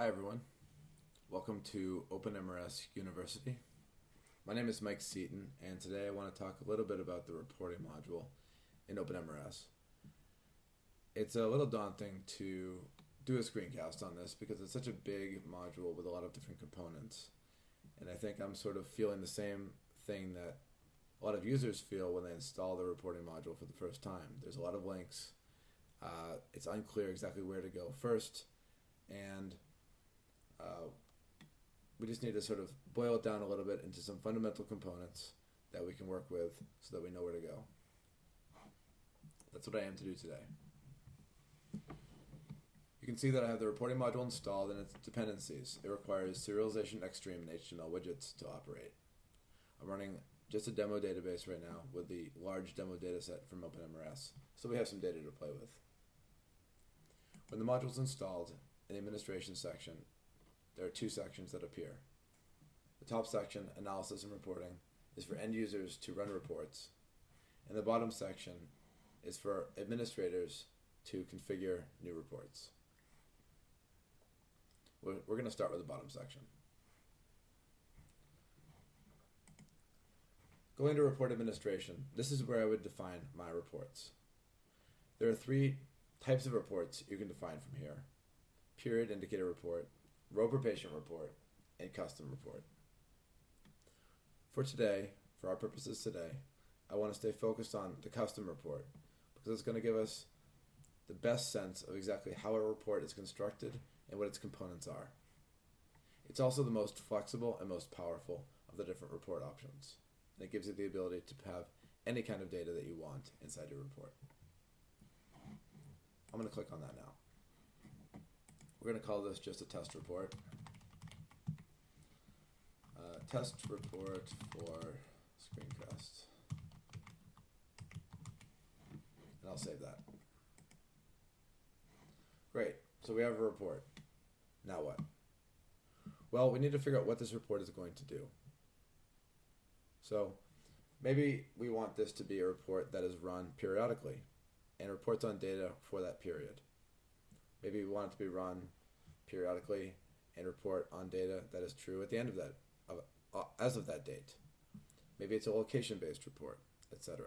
Hi, everyone. Welcome to OpenMRS University. My name is Mike Seaton, and today I want to talk a little bit about the reporting module in OpenMRS. It's a little daunting to do a screencast on this because it's such a big module with a lot of different components. And I think I'm sort of feeling the same thing that a lot of users feel when they install the reporting module for the first time. There's a lot of links. Uh, it's unclear exactly where to go first, and uh, we just need to sort of boil it down a little bit into some fundamental components that we can work with so that we know where to go. That's what I am to do today. You can see that I have the reporting module installed and its dependencies. It requires serialization xstream and HTML widgets to operate. I'm running just a demo database right now with the large demo dataset from OpenMRS, so we have some data to play with. When the module is installed, in the administration section, there are two sections that appear. The top section, Analysis and Reporting, is for end users to run reports, and the bottom section is for administrators to configure new reports. We're, we're going to start with the bottom section. Going to report administration, this is where I would define my reports. There are three types of reports you can define from here. Period indicator report, row per patient report, and custom report. For today, for our purposes today, I want to stay focused on the custom report because it's going to give us the best sense of exactly how a report is constructed and what its components are. It's also the most flexible and most powerful of the different report options and it gives you the ability to have any kind of data that you want inside your report. I'm going to click on that now. We're going to call this just a test report. Uh, test report for screencast. And I'll save that. Great. So we have a report. Now what? Well, we need to figure out what this report is going to do. So maybe we want this to be a report that is run periodically and reports on data for that period. Maybe we want it to be run periodically and report on data that is true at the end of that, of, uh, as of that date. Maybe it's a location-based report, etc.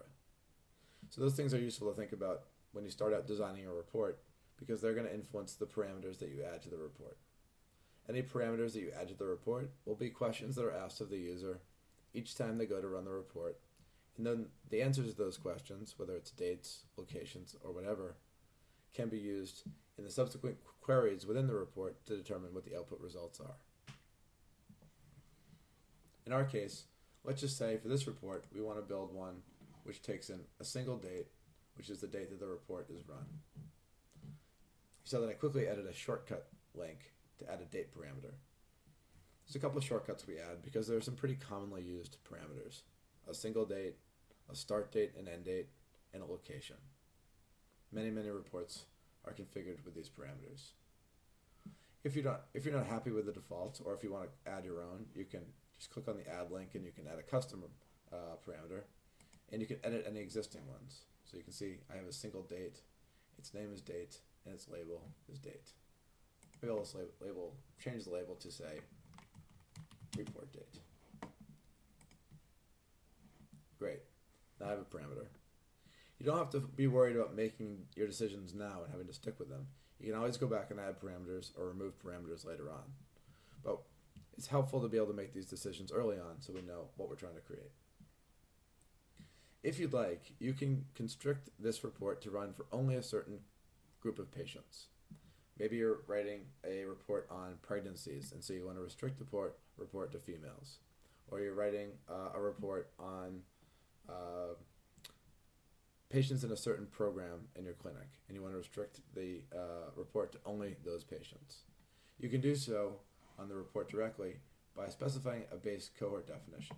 So those things are useful to think about when you start out designing a report because they're going to influence the parameters that you add to the report. Any parameters that you add to the report will be questions that are asked of the user each time they go to run the report. And then the answers to those questions, whether it's dates, locations, or whatever, can be used in the subsequent queries within the report to determine what the output results are. In our case, let's just say for this report, we want to build one which takes in a single date, which is the date that the report is run. So then I quickly added a shortcut link to add a date parameter. There's a couple of shortcuts we add because there are some pretty commonly used parameters. A single date, a start date and end date, and a location. Many, many reports are configured with these parameters. If you're not if you're not happy with the defaults, or if you want to add your own, you can just click on the add link and you can add a custom uh, parameter, and you can edit any existing ones. So you can see I have a single date, its name is date, and its label is date. Maybe I'll just label, label change the label to say report date. Great. Now I have a parameter. You don't have to be worried about making your decisions now and having to stick with them. You can always go back and add parameters or remove parameters later on. But it's helpful to be able to make these decisions early on so we know what we're trying to create. If you'd like, you can constrict this report to run for only a certain group of patients. Maybe you're writing a report on pregnancies, and so you want to restrict the report, report to females. Or you're writing uh, a report on uh, patients in a certain program in your clinic, and you want to restrict the uh, report to only those patients. You can do so on the report directly by specifying a base cohort definition.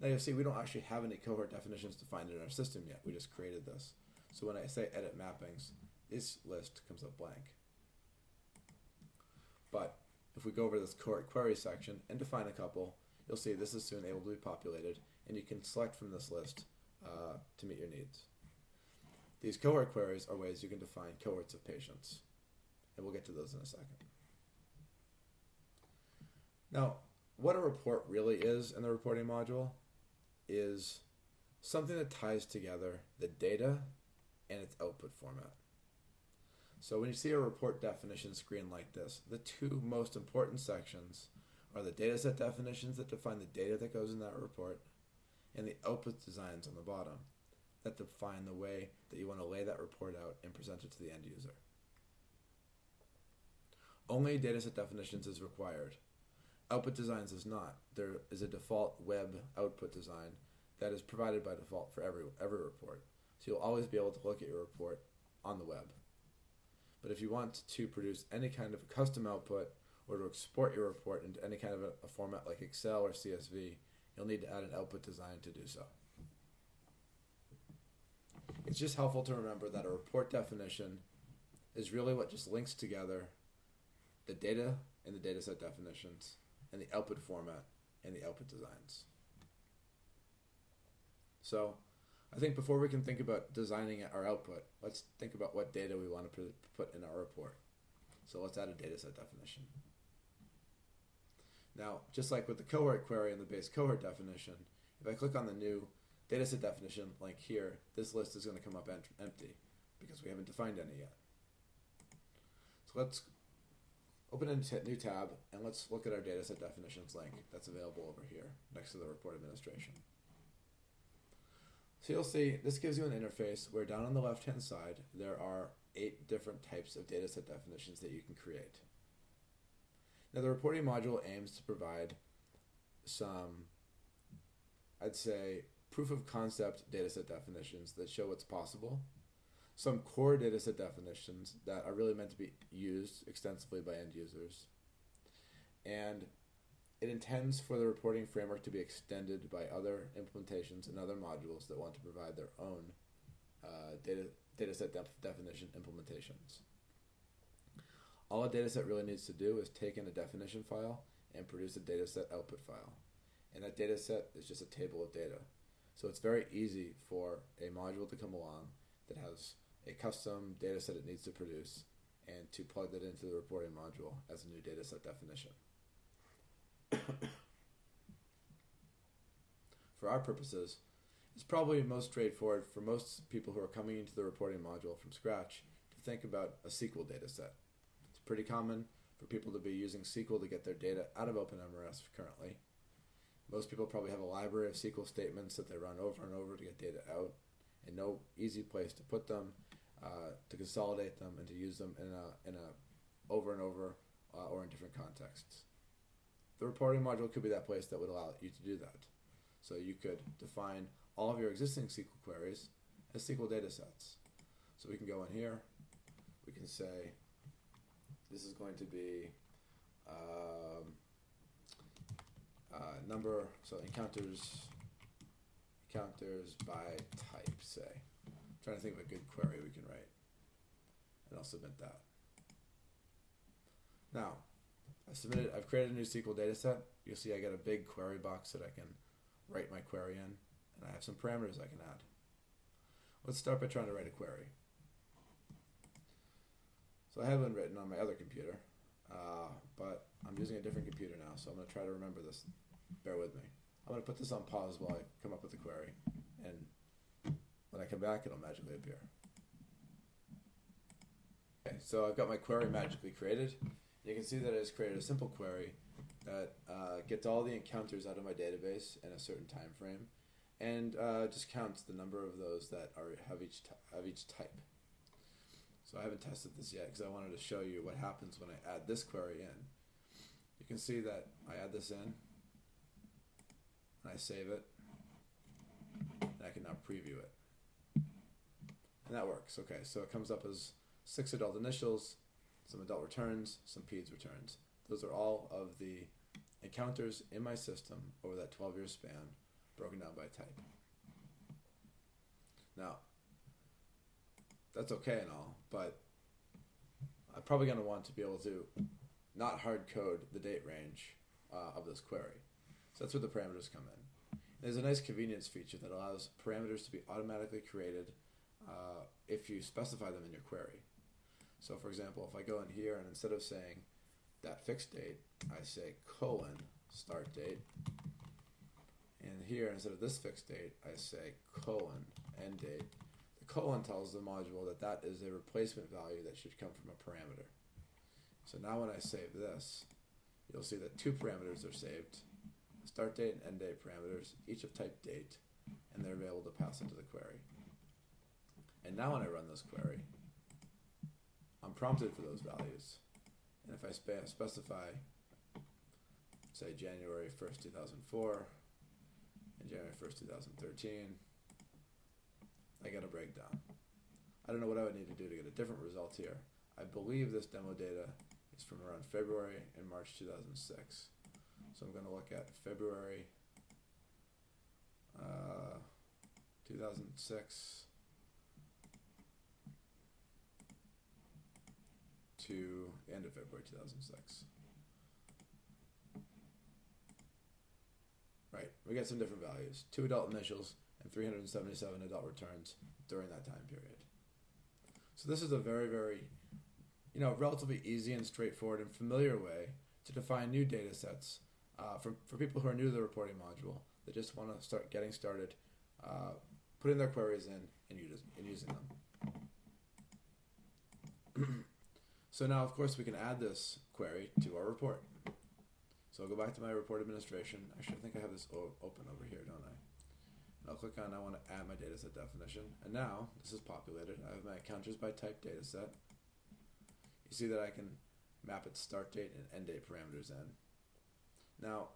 Now you'll see we don't actually have any cohort definitions defined in our system yet. We just created this. So when I say edit mappings, this list comes up blank. But if we go over to this cohort query section and define a couple, you'll see this is soon able to be populated, and you can select from this list uh, to meet your needs. These cohort queries are ways you can define cohorts of patients, and we'll get to those in a second. Now, what a report really is in the reporting module is something that ties together the data and its output format. So when you see a report definition screen like this, the two most important sections are the dataset definitions that define the data that goes in that report and the output designs on the bottom that define the way that you want to lay that report out and present it to the end user. Only dataset definitions is required. Output designs is not. There is a default web output design that is provided by default for every every report. So you'll always be able to look at your report on the web. But if you want to produce any kind of custom output or to export your report into any kind of a, a format like Excel or CSV, you'll need to add an output design to do so. It's just helpful to remember that a report definition is really what just links together the data and the dataset definitions and the output format and the output designs. So I think before we can think about designing our output, let's think about what data we want to put in our report. So let's add a dataset definition. Now, just like with the cohort query and the base cohort definition, if I click on the new dataset definition link here, this list is going to come up empty because we haven't defined any yet. So let's open a new tab and let's look at our dataset definitions link that's available over here next to the report administration. So you'll see this gives you an interface where down on the left hand side there are eight different types of dataset definitions that you can create. Now the reporting module aims to provide some, I'd say, proof of concept dataset definitions that show what's possible, some core dataset definitions that are really meant to be used extensively by end users, and it intends for the reporting framework to be extended by other implementations and other modules that want to provide their own uh, data dataset def- definition implementations. All a dataset really needs to do is take in a definition file and produce a dataset output file. And that dataset is just a table of data. So it's very easy for a module to come along that has a custom data set it needs to produce and to plug that into the reporting module as a new data set definition. for our purposes, it's probably most straightforward for most people who are coming into the reporting module from scratch to think about a SQL data set. It's pretty common for people to be using SQL to get their data out of OpenMRS currently. Most people probably have a library of SQL statements that they run over and over to get data out, and no easy place to put them, uh, to consolidate them, and to use them in a in a over and over uh, or in different contexts. The reporting module could be that place that would allow you to do that. So you could define all of your existing SQL queries as SQL data sets. So we can go in here, we can say this is going to be um, uh, number, so encounters, encounters by type, say. I'm trying to think of a good query we can write. And I'll submit that. Now, I submitted, I've created a new SQL dataset. You'll see I got a big query box that I can write my query in, and I have some parameters I can add. Let's start by trying to write a query. So I have one written on my other computer, uh, but I'm using a different computer now, so I'm going to try to remember this. Bear with me. I'm going to put this on pause while I come up with the query, and when I come back, it'll magically appear. Okay, so I've got my query magically created. You can see that it has created a simple query that uh, gets all the encounters out of my database in a certain time frame, and uh, just counts the number of those that are have each have each type. So I haven't tested this yet because I wanted to show you what happens when I add this query in. You can see that I add this in, and I save it, and I can now preview it. And that works. Okay, so it comes up as six adult initials, some adult returns, some peds returns. Those are all of the encounters in my system over that 12 year span, broken down by type. Now, that's okay and all, but I'm probably going to want to be able to not hard code the date range uh, of this query. So that's where the parameters come in. There's a nice convenience feature that allows parameters to be automatically created uh, if you specify them in your query. So for example, if I go in here and instead of saying that fixed date, I say colon start date. And here, instead of this fixed date, I say colon end date. The colon tells the module that that is a replacement value that should come from a parameter. So now when I save this, you'll see that two parameters are saved, start date and end date parameters, each of type date, and they're available to pass into the query. And now when I run this query, I'm prompted for those values. And if I spe- specify, say January 1st, 2004, and January 1st, 2013, I get a breakdown. I don't know what I would need to do to get a different result here. I believe this demo data is from around February and March 2006. So I'm going to look at February uh, 2006 to end of February 2006. Right, we get some different values. Two adult initials and 377 adult returns during that time period. So this is a very, very, you know, relatively easy and straightforward and familiar way to define new data sets uh, for, for people who are new to the reporting module that just want to start getting started, uh, putting their queries in and, and using them. so now, of course, we can add this query to our report. So I'll go back to my report administration. Actually, I think I have this open over here, don't I? And I'll click on I want to add my dataset definition. And now this is populated. I have my counters by type dataset. You see that I can map its start date and end date parameters in. Now,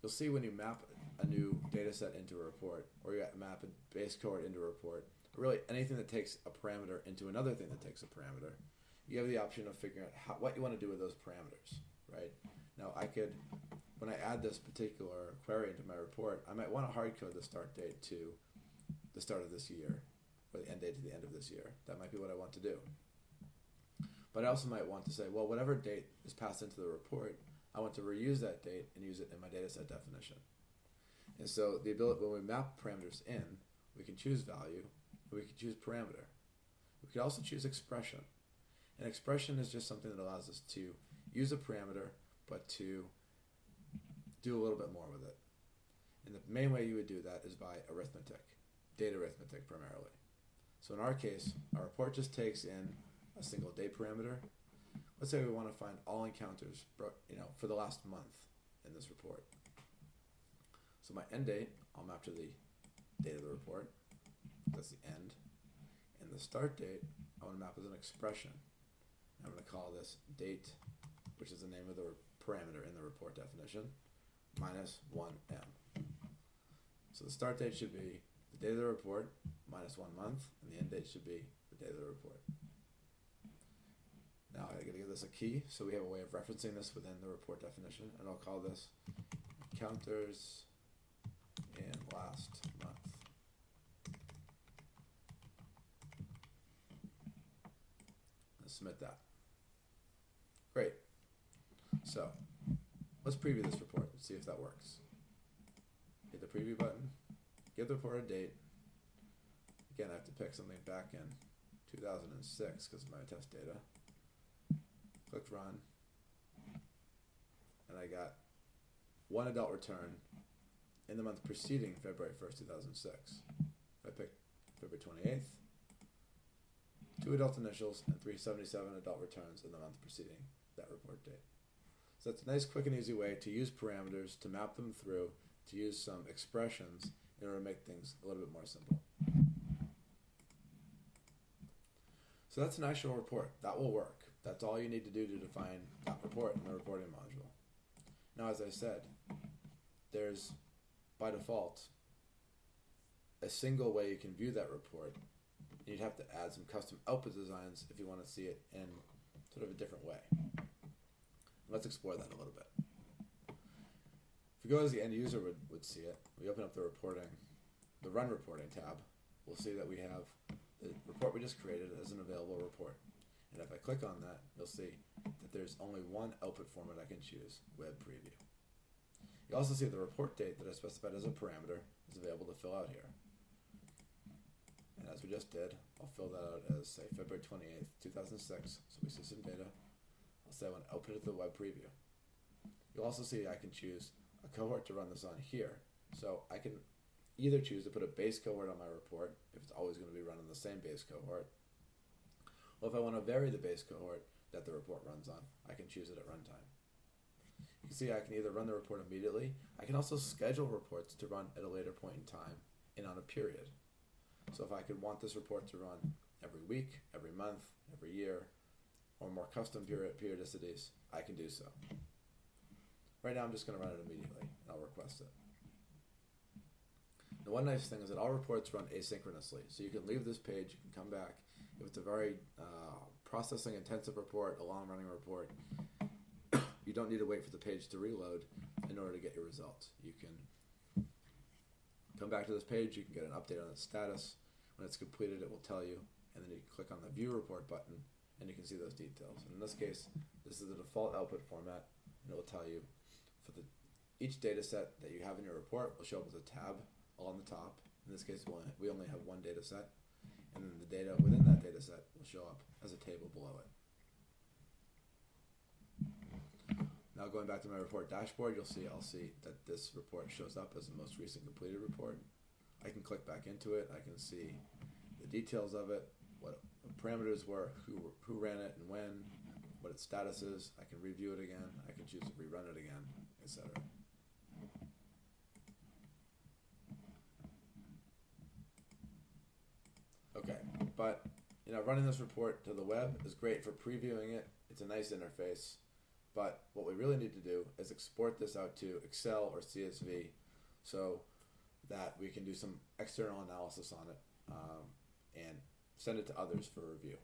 you'll see when you map a new data set into a report, or you map a base cohort into a report, or really anything that takes a parameter into another thing that takes a parameter, you have the option of figuring out how, what you want to do with those parameters, right? Now, I could, when I add this particular query into my report, I might want to hard code the start date to the start of this year, or the end date to the end of this year. That might be what I want to do. But I also might want to say, well, whatever date is passed into the report, I want to reuse that date and use it in my dataset definition. And so the ability when we map parameters in, we can choose value, we can choose parameter. We can also choose expression. And expression is just something that allows us to use a parameter, but to do a little bit more with it. And the main way you would do that is by arithmetic, data arithmetic primarily. So in our case, our report just takes in a single day parameter. Let's say we want to find all encounters, you know, for the last month in this report. So my end date, I'll map to the date of the report. That's the end. And the start date, I want to map as an expression. I'm going to call this date, which is the name of the parameter in the report definition, minus 1m. So the start date should be the date of the report minus one month, and the end date should be the date of the report. Now I gotta give this a key, so we have a way of referencing this within the report definition, and I'll call this counters in last month. Let's submit that. Great. So let's preview this report and see if that works. Hit the preview button, give the report a date. Again, I have to pick something back in 2006 because of my test data clicked run, and I got one adult return in the month preceding February 1st, 2006. I picked February 28th, two adult initials, and 377 adult returns in the month preceding that report date. So that's a nice, quick, and easy way to use parameters, to map them through, to use some expressions in order to make things a little bit more simple. So that's an actual report. That will work. That's all you need to do to define that report in the reporting module. Now, as I said, there's by default a single way you can view that report. You'd have to add some custom output designs if you want to see it in sort of a different way. Let's explore that a little bit. If we go as the end user would, would see it, we open up the reporting, the run reporting tab, we'll see that we have the report we just created as an available report. And if I click on that, you'll see that there's only one output format I can choose, Web Preview. You also see the report date that I specified as a parameter is available to fill out here. And as we just did, I'll fill that out as, say, February 28th, 2006. So we see some data. I'll say I want to output it to the web preview. You'll also see I can choose a cohort to run this on here. So I can either choose to put a base cohort on my report if it's always going to be run on the same base cohort. Or if I want to vary the base cohort that the report runs on, I can choose it at runtime. You can see I can either run the report immediately. I can also schedule reports to run at a later point in time and on a period. So if I could want this report to run every week, every month, every year, or more custom period periodicities, I can do so. Right now I'm just going to run it immediately and I'll request it. The one nice thing is that all reports run asynchronously, so you can leave this page, you can come back. It's a very uh, processing intensive report, a long running report, you don't need to wait for the page to reload in order to get your results. You can come back to this page, you can get an update on its status. When it's completed, it will tell you, and then you click on the View Report button, and you can see those details. And in this case, this is the default output format, and it will tell you for the each data set that you have in your report will show up as a tab on the top. In this case, we only have one data set, and then the data within that data set will show up as a table below it. Now going back to my report dashboard, you'll see I'll see that this report shows up as the most recent completed report. I can click back into it. I can see the details of it, what parameters were, who who ran it and when, what its status is. I can review it again. I can choose to rerun it again, etc. Okay, but you know, running this report to the web is great for previewing it. It's a nice interface, but what we really need to do is export this out to Excel or CSV, so that we can do some external analysis on it um, and send it to others for review.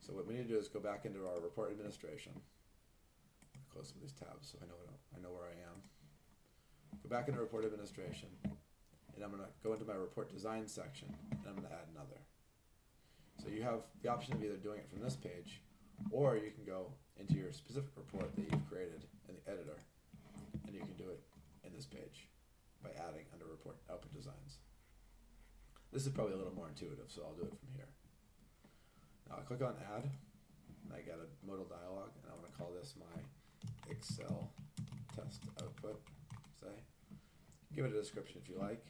So what we need to do is go back into our report administration. Close some of these tabs so I know I know where I am. Go back into report administration and I'm going to go into my report design section and I'm going to add another. So you have the option of either doing it from this page or you can go into your specific report that you've created in the editor and you can do it in this page by adding under report output designs. This is probably a little more intuitive, so I'll do it from here. Now I click on add and I get a modal dialog and I want to call this my Excel test output, say. Give it a description if you like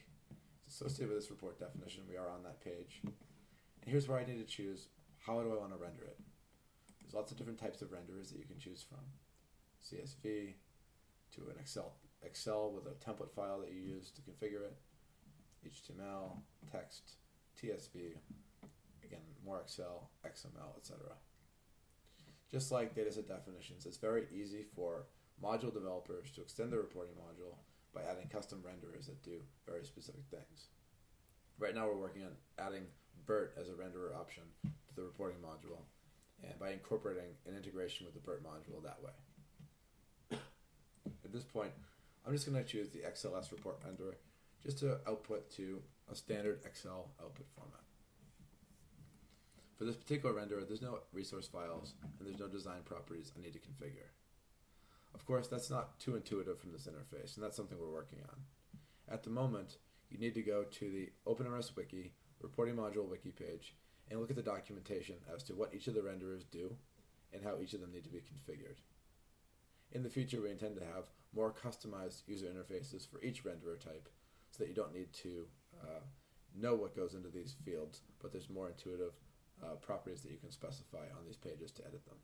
associated with this report definition, we are on that page. And here's where I need to choose how do I want to render it. There's lots of different types of renderers that you can choose from. CSV to an Excel Excel with a template file that you use to configure it, HTML, text, TSV, again more Excel, XML, etc. Just like dataset definitions, it's very easy for module developers to extend the reporting module by adding custom renderers that do very specific things. Right now, we're working on adding BIRT as a renderer option to the reporting module, and by incorporating an integration with the BIRT module that way. At this point, I'm just going to choose the XLS report renderer just to output to a standard Excel output format. For this particular renderer, there's no resource files and there's no design properties I need to configure. Of course, that's not too intuitive from this interface, and that's something we're working on. At the moment, you need to go to the OpenMRS Wiki reporting module wiki page and look at the documentation as to what each of the renderers do and how each of them need to be configured. In the future, we intend to have more customized user interfaces for each renderer type so that you don't need to uh, know what goes into these fields, but there's more intuitive uh, properties that you can specify on these pages to edit them.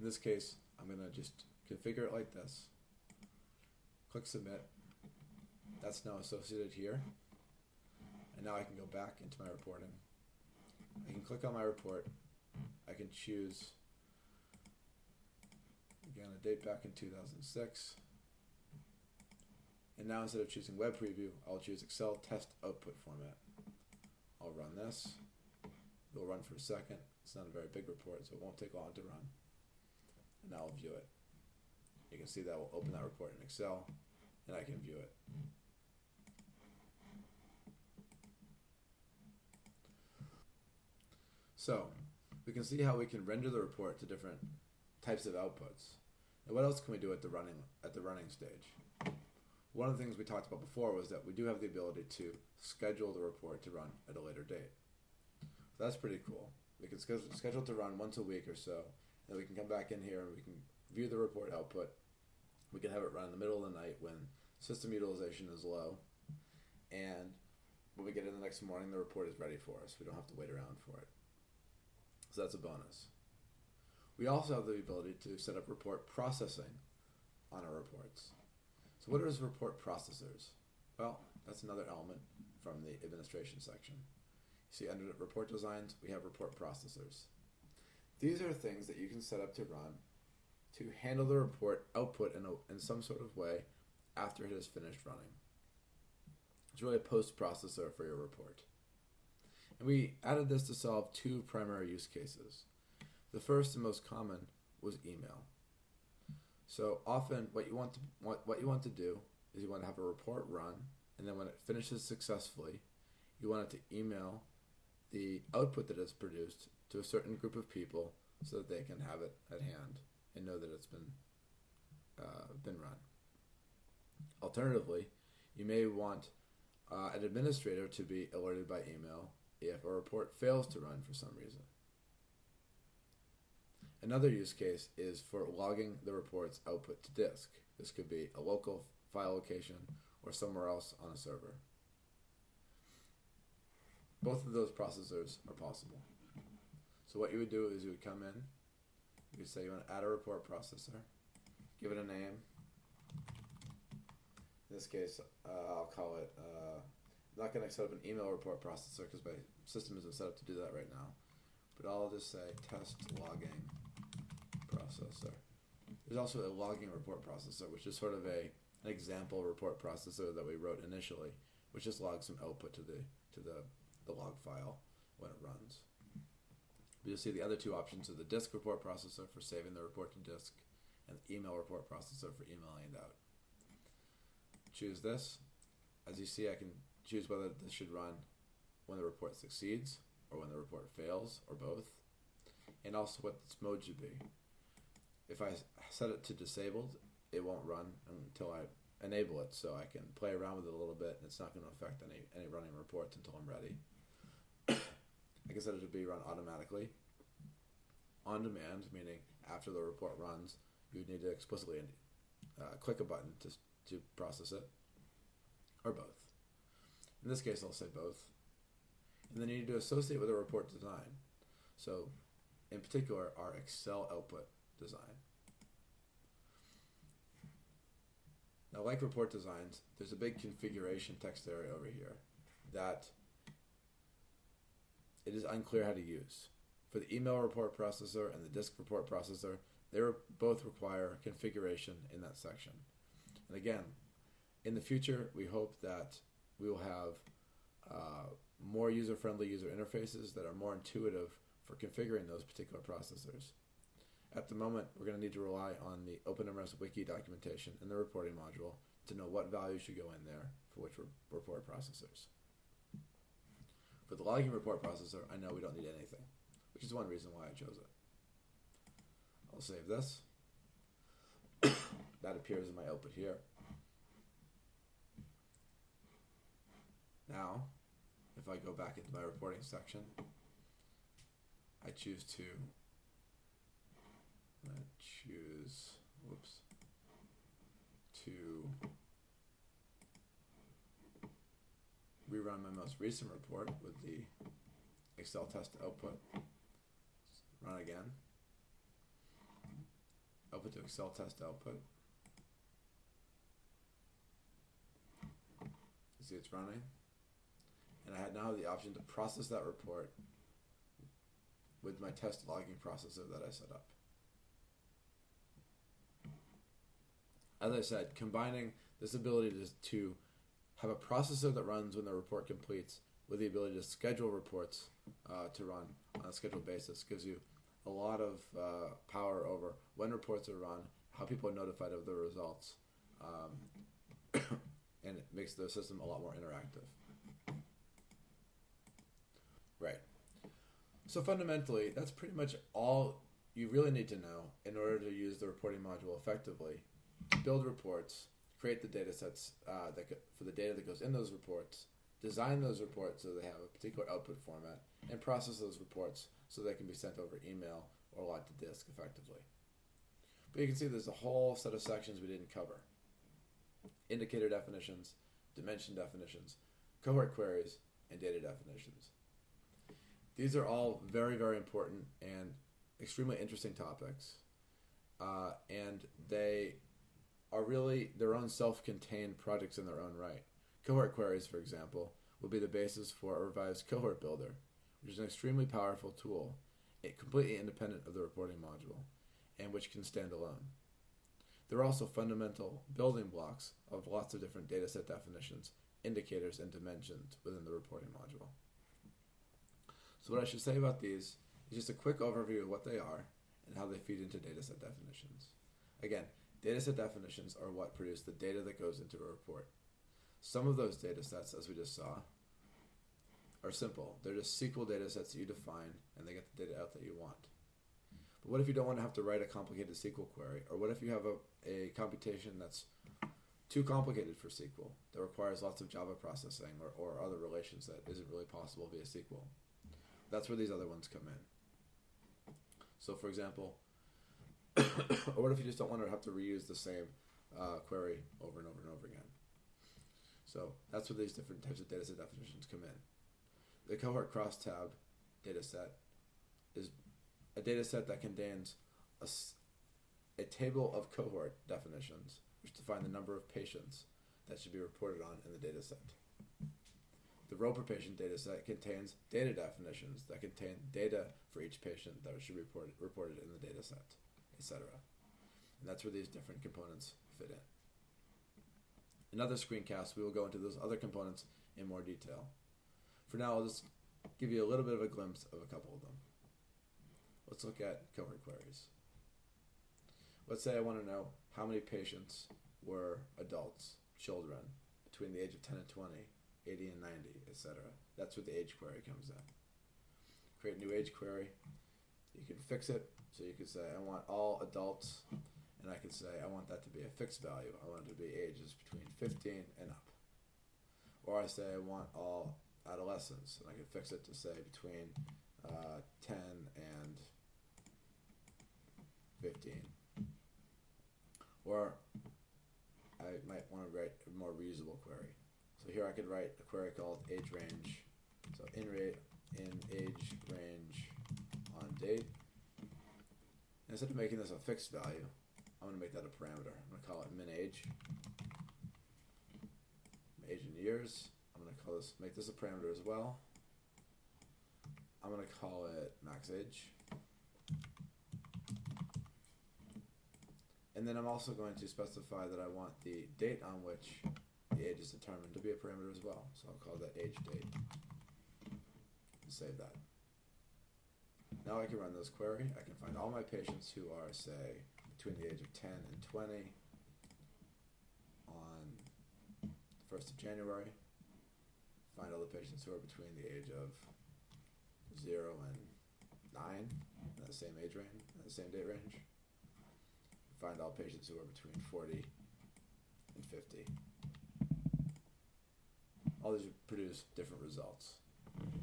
In this case, I'm going to just configure it like this. Click submit. That's now associated here. And now I can go back into my reporting. I can click on my report. I can choose, again, a date back in 2006. And now instead of choosing web preview, I'll choose Excel test output format. I'll run this. It'll run for a second. It's not a very big report, so it won't take long to run I'll view it. You can see that will open that report in Excel and I can view it. So we can see how we can render the report to different types of outputs. And what else can we do at the running at the running stage? One of the things we talked about before was that we do have the ability to schedule the report to run at a later date. So that's pretty cool. We can schedule, schedule to run once a week or so. Then we can come back in here and we can view the report output. We can have it run in the middle of the night when system utilization is low. And when we get in the next morning, the report is ready for us. We don't have to wait around for it. So that's a bonus. We also have the ability to set up report processing on our reports. So what is report processors? Well, that's another element from the administration section. You see under report designs, we have report processors. These are things that you can set up to run to handle the report output in, a, in some sort of way after it has finished running. It's really a post processor for your report. And we added this to solve two primary use cases. The first and most common was email. So often, what you want to what, what you want to do is you want to have a report run, and then when it finishes successfully, you want it to email the output that it's produced to a certain group of people so that they can have it at hand and know that it's been uh, been run. Alternatively, you may want uh, an administrator to be alerted by email if a report fails to run for some reason. Another use case is for logging the report's output to disk. This could be a local file location or somewhere else on a server. Both of those processors are possible. So what you would do is you would come in, you would say you want to add a report processor, give it a name. In this case, uh, I'll call it. Uh, I'm not going to set up an email report processor because my system isn't set up to do that right now. But I'll just say test logging processor. There's also a logging report processor, which is sort of a an example report processor that we wrote initially, which just logs some output to the to the, the log file when it runs. But you'll see the other two options are the disk report processor for saving the report to disk, and the email report processor for emailing it out. Choose this. As you see, I can choose whether this should run when the report succeeds or when the report fails or both, and also what its mode should be if I set it to disabled, it won't run until I enable it. So I can play around with it a little bit, and it's not going to affect any any running reports until I'm ready. I can set it to be run automatically, on demand, meaning after the report runs, you need to explicitly uh, click a button to to process it, or both. In this case, I'll say both. And then you need to associate with a report design. So, in particular, our Excel output design. Now, like report designs, there's a big configuration text area over here that it is unclear how to use. For the email report processor and the disk report processor, they both require configuration in that section. And again, in the future, we hope that we will have uh, more user friendly user interfaces that are more intuitive for configuring those particular processors. At the moment, we're going to need to rely on the OpenMRS Wiki documentation in the reporting module to know what values should go in there for which report processors. For the logging report processor, I know we don't need anything, which is one reason why I chose it. I'll save this. that appears in my output here. Now, if I go back into my reporting section, I choose to I choose, whoops, to rerun my most recent report with the Excel test output. Run again. Output to Excel test output. You see it's running. And I had now the option to process that report with my test logging processor that I set up. as I said, combining this ability to, to have a processor that runs when the report completes with the ability to schedule reports uh, to run on a scheduled basis gives you a lot of uh, power over when reports are run, how people are notified of the results, um, and it makes the system a lot more interactive. Right. So fundamentally, that's pretty much all you really need to know in order to use the reporting module effectively build reports, create the data sets uh, that for the data that goes in those reports, design those reports so they have a particular output format, and process those reports so they can be sent over email or logged to disk effectively. But you can see there's a whole set of sections we didn't cover. Indicator definitions, dimension definitions, cohort queries, and data definitions. These are all very, very important and extremely interesting topics. Uh, and they are really their own self contained projects in their own right. Cohort queries, for example, will be the basis for a revised cohort builder, which is an extremely powerful tool, eh, completely independent of the reporting module, and which can stand alone. They're also fundamental building blocks of lots of different dataset definitions, indicators, and dimensions within the reporting module. So, what I should say about these is just a quick overview of what they are and how they feed into dataset definitions. Again, dataset definitions are what produce the data that goes into a report. Some of those data sets, as we just saw, are simple. They're just SQL data sets that you define and they get the data out that you want. But what if you don't want to have to write a complicated SQL query? Or what if you have a, a computation that's too complicated for SQL, that requires lots of Java processing or, or other relations that isn't really possible via SQL? That's where these other ones come in. So, for example, or what if you just don't want to have to reuse the same uh, query over and over and over again? So that's where these different types of dataset definitions come in. The cohort crosstab dataset is a dataset that contains a, a table of cohort definitions, which define the number of patients that should be reported on in the dataset. The row per patient dataset contains data definitions that contain data for each patient that should be reported, reported in the dataset, etc. And that's where these different components fit in. In other screencasts, we will go into those other components in more detail. For now, I'll just give you a little bit of a glimpse of a couple of them. Let's look at cohort queries. Let's say I want to know how many patients were adults, children, between the age of 10 and 20, 80 and 90, etc. That's where the age query comes in. Create a new age query. You can fix it. So you can say, I want all adults and I can say I want that to be a fixed value. I want it to be ages between 15 and up. Or I say I want all adolescents, and I can fix it to say between uh, 10 and 15. Or I might want to write a more reusable query. So here I could write a query called age range. So in rate in age range on date. Instead of making this a fixed value, I'm going to make that a parameter. I'm going to call it min age. Age in years. I'm going to call this, make this a parameter as well. I'm going to call it max age. And then I'm also going to specify that I want the date on which the age is determined to be a parameter as well. So I'll call that age date. Save that. Now I can run this query. I can find all my patients who are, say, between the age of 10 and 20 on the 1st of January. Find all the patients who are between the age of 0 and 9 in the same age range, the same date range. Find all patients who are between 40 and 50. All these produce different results.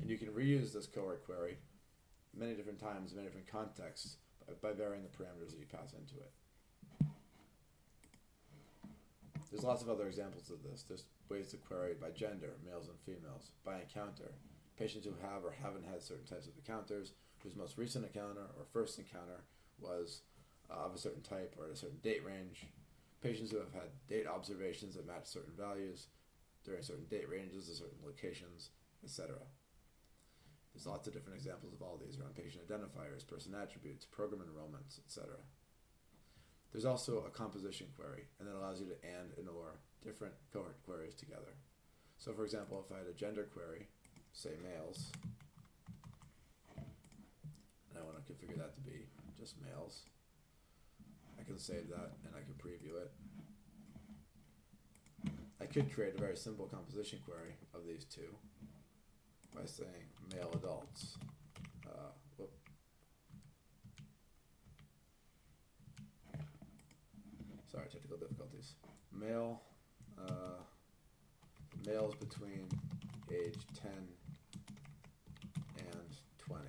And you can reuse this cohort query many different times, many different contexts by varying the parameters that you pass into it. There's lots of other examples of this. There's ways to query by gender, males and females, by encounter, patients who have or haven't had certain types of encounters, whose most recent encounter or first encounter was uh, of a certain type or at a certain date range, patients who have had date observations that match certain values during certain date ranges at certain locations, etc. There's lots of different examples of all these around patient identifiers, person attributes, program enrollments, etc. There's also a composition query, and that allows you to AND and OR different cohort queries together. So for example, if I had a gender query, say males, and I want to configure that to be just males, I can save that and I can preview it. I could create a very simple composition query of these two by saying male adults. Uh. Sorry, technical difficulties. Male, uh, males between age 10 and 20.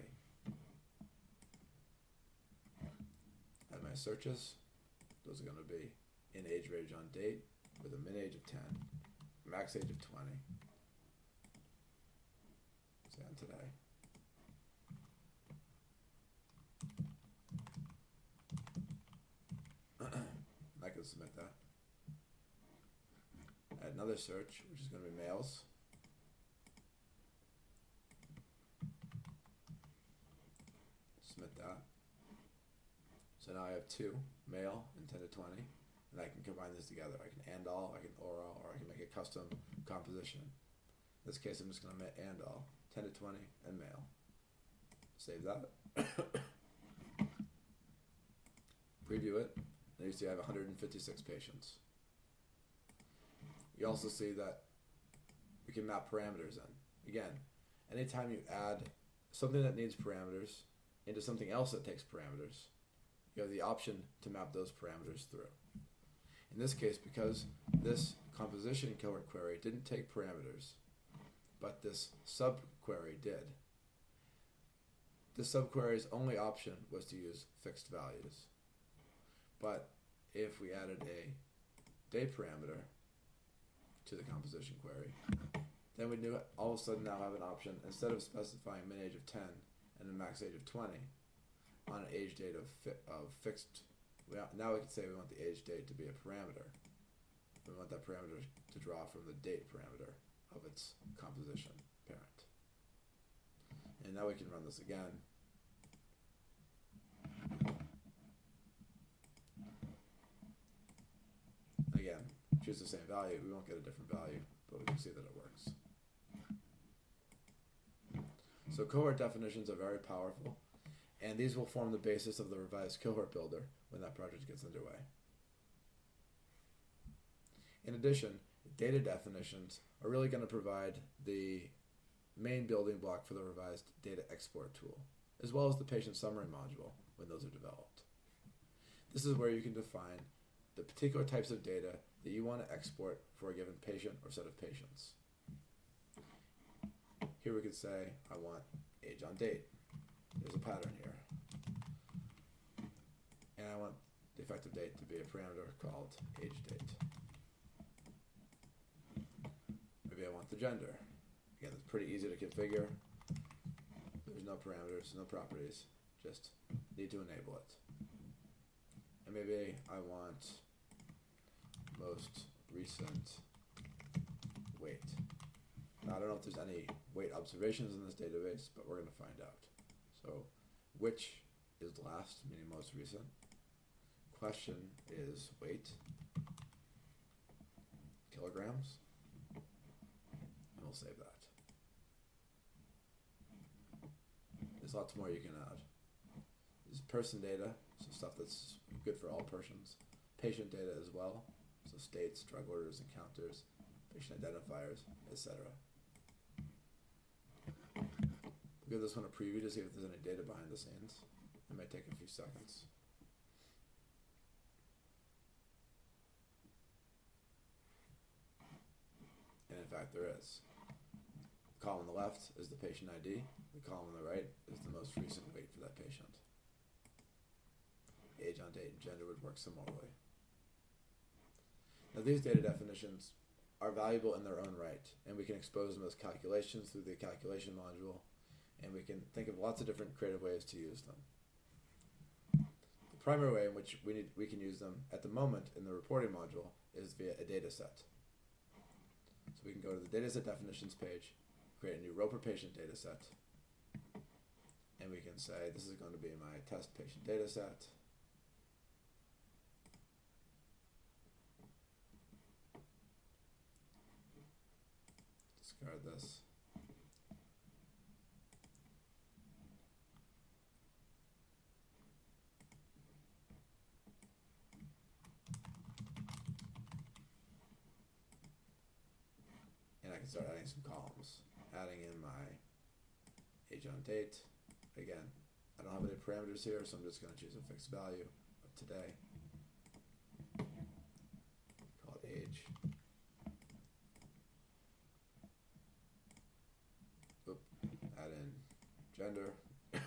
And my searches, those are going to be in age range on date with a min age of 10, max age of 20. On today. I can submit that. Add another search, which is going to be males. Submit that. So now I have two, male and 10 to 20, and I can combine this together. I can and all, I can or all, or I can make a custom composition. In this case, I'm just going to make and all, 10 to 20, and male. Save that. Preview it. And you see I have 156 patients. You also see that we can map parameters in. Again, anytime you add something that needs parameters into something else that takes parameters, you have the option to map those parameters through. In this case, because this composition cohort query didn't take parameters, but this subquery did, this subquery's only option was to use fixed values. But if we added a date parameter to the composition query, then we knew all of a sudden now have an option instead of specifying min age of 10 and a max age of 20 on an age date of, fi- of fixed. Now we can say we want the age date to be a parameter. We want that parameter to draw from the date parameter of its composition parent. And now we can run this again. Again, choose the same value, we won't get a different value, but we can see that it works. So cohort definitions are very powerful, and these will form the basis of the revised cohort builder when that project gets underway. In addition, data definitions are really going to provide the main building block for the revised data export tool, as well as the patient summary module when those are developed. This is where you can define the particular types of data that you want to export for a given patient or set of patients. Here we could say, I want age on date. There's a pattern here. And I want the effective date to be a parameter called age date. Maybe I want the gender. Again, it's pretty easy to configure. There's no parameters, no properties, just need to enable it. And maybe I want most recent weight. Now, I don't know if there's any weight observations in this database, but we're going to find out. So, which is last, meaning most recent. Question is weight, kilograms, we'll save that. There's lots more you can add. There's person data, so stuff that's good for all persons. Patient data as well, so states, drug orders, encounters, patient identifiers, etc. We'll give this one a preview to see if there's any data behind the scenes. It might take a few seconds. And in fact, there is. The column on the left is the patient ID. The column on the right is the most recent weight for that patient. Age on date and gender would work similarly. Now, these data definitions are valuable in their own right, and we can expose them as calculations through the calculation module, and we can think of lots of different creative ways to use them. The primary way in which we, need, we can use them at the moment in the reporting module is via a data set. So we can go to the dataset definitions page, create a new row per patient data set, and we can say this is going to be my test patient data set. Discard this. and I can start adding some columns. On date. Again, I don't have any parameters here, so I'm just going to choose a fixed value of today. Call it age. Oop, add in gender. and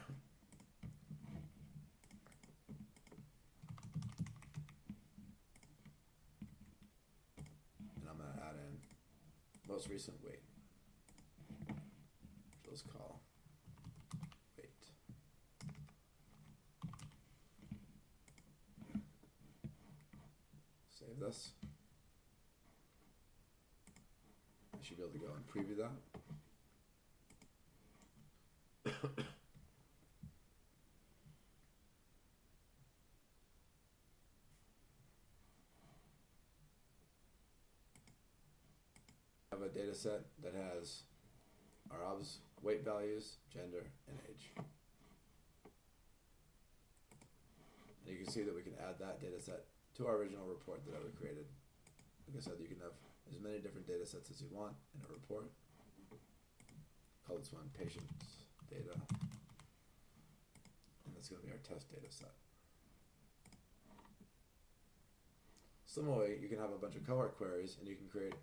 I'm going to add in most recent weight. Let's call weight. Save this. I should be able to go and preview that. have a data set that has our obs weight values, gender, and age. And you can see that we can add that data set to our original report that I created. Like I said, you can have as many different data sets as you want in a report. Call this one patients data. And that's going to be our test data set. Similarly, you can have a bunch of cohort queries and you can create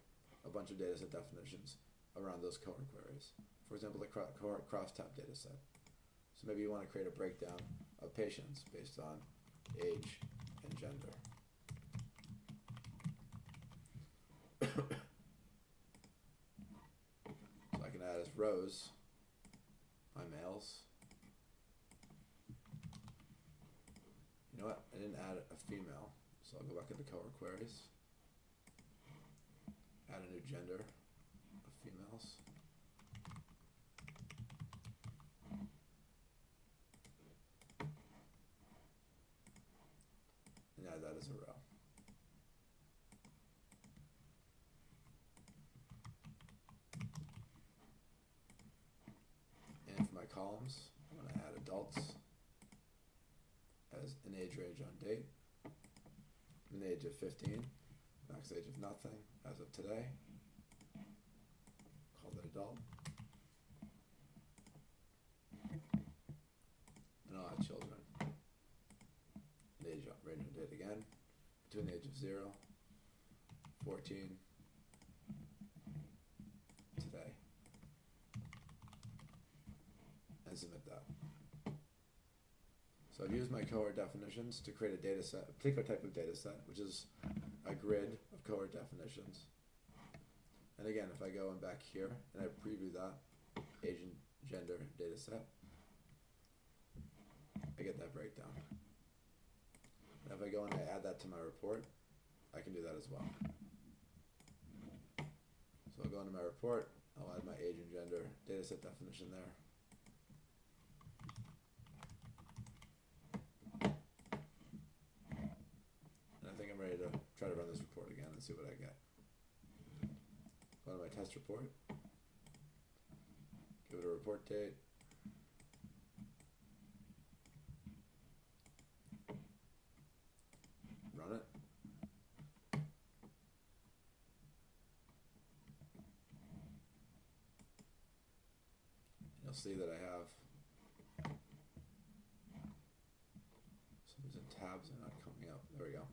a bunch of data set definitions around those cohort queries. For example, the cohort crosstab data set. So maybe you want to create a breakdown of patients based on age and gender. so I can add as rows my males. You know what? I didn't add a female, so I'll go back into cohort queries. Add a new gender of females. And add that as a row. And for my columns, I'm going to add adults as an age range on date, an age of 15, max age of nothing as of today. Call that adult. And I'll children. An age range on date again, between the age of 0, 14, today. And submit that. So I've used my cohort definitions to create a data set, a particular type of data set, which is a grid of cohort definitions. And again, if I go in back here and I preview that age and gender data set, I get that breakdown. And if I go and I add that to my report, I can do that as well. So I'll go into my report, I'll add my age and gender data set definition there. And I think I'm ready to try to run this report again and see what I get. Go to my test report, give it a report date. Run it. You'll see that I have some tabs are not coming up. There we go.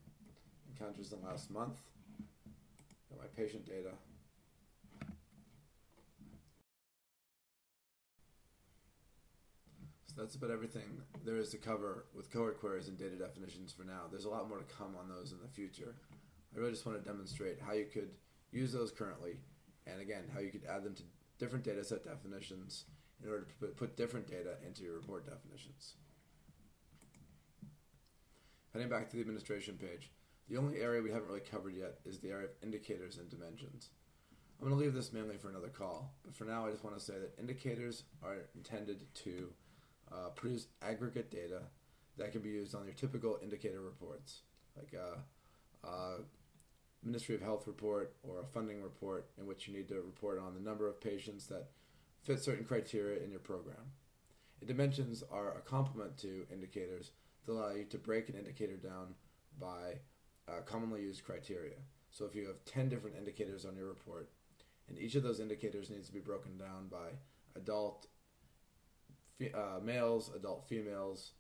Encounters in the last month. My patient data. So that's about everything there is to cover with cohort queries and data definitions for now. There's a lot more to come on those in the future. I really just want to demonstrate how you could use those currently, and again, how you could add them to different data set definitions in order to put different data into your report definitions. Heading back to the administration page, the only area we haven't really covered yet is the area of indicators and dimensions. I'm going to leave this mainly for another call, but for now I just want to say that indicators are intended to uh, produce aggregate data that can be used on your typical indicator reports, like a, a Ministry of Health report or a funding report in which you need to report on the number of patients that fit certain criteria in your program. And dimensions are a complement to indicators that allow you to break an indicator down by uh, commonly used criteria. So if you have 10 different indicators on your report, and each of those indicators needs to be broken down by adult uh, males, adult females,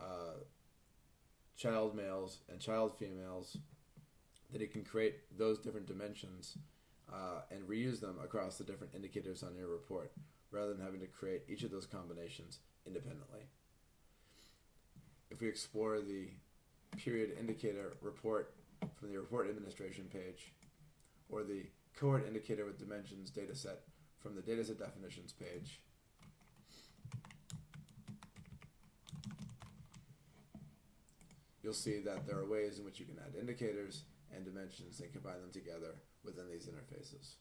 uh, child males, and child females, that it can create those different dimensions uh, and reuse them across the different indicators on your report, rather than having to create each of those combinations independently. If we explore the period indicator report from the report administration page, or the cohort indicator with dimensions dataset from the dataset definitions page, you'll see that there are ways in which you can add indicators and dimensions and combine them together within these interfaces.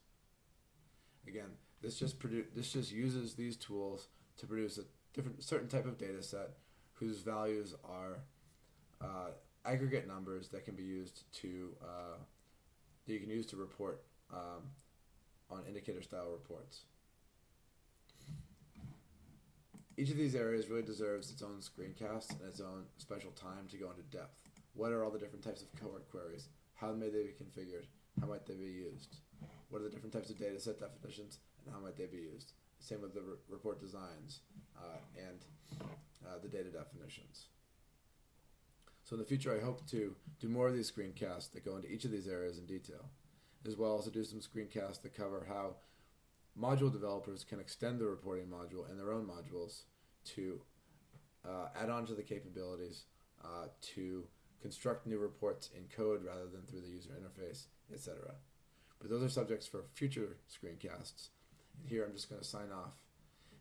Again, this just this just uses these tools to produce a different certain type of data set whose values are uh, aggregate numbers that can be used to uh, that you can use to report um, on indicator style reports. Each of these areas really deserves its own screencast and its own special time to go into depth. What are all the different types of cohort queries? How may they be configured? How might they be used? What are the different types of data set definitions and how might they be used? Same with the re- report designs uh, and uh, the data definitions. So in the future, I hope to do more of these screencasts that go into each of these areas in detail, as well as to do some screencasts that cover how module developers can extend the reporting module and their own modules to uh, add on to the capabilities uh, to construct new reports in code rather than through the user interface, etc. But those are subjects for future screencasts. And here I'm just going to sign off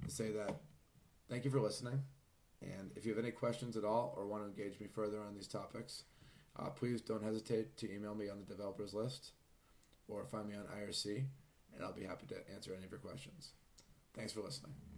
and say that thank you for listening. And if you have any questions at all or want to engage me further on these topics, uh, please don't hesitate to email me on the developers list or find me on IRC and I'll be happy to answer any of your questions. Thanks for listening.